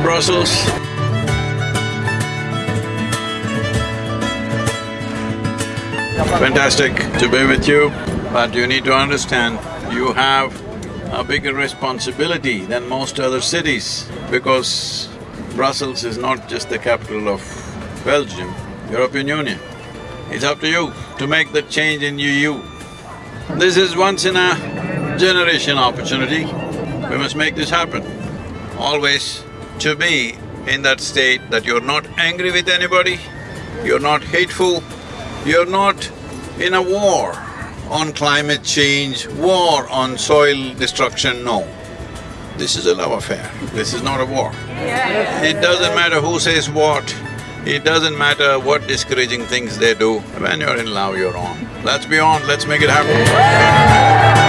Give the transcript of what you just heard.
Brussels. Fantastic to be with you, but you need to understand, you have a bigger responsibility than most other cities because Brussels is not just the capital of Belgium, European Union. It's up to you to make the change in EU. This is once in a generation opportunity, we must make this happen. Always to be in that state that you're not angry with anybody, you're not hateful, you're not in a war on climate change, war on soil destruction, no. This is a love affair, this is not a war. It doesn't matter who says what, it doesn't matter what discouraging things they do, when you're in love, you're on. Let's be on, let's make it happen.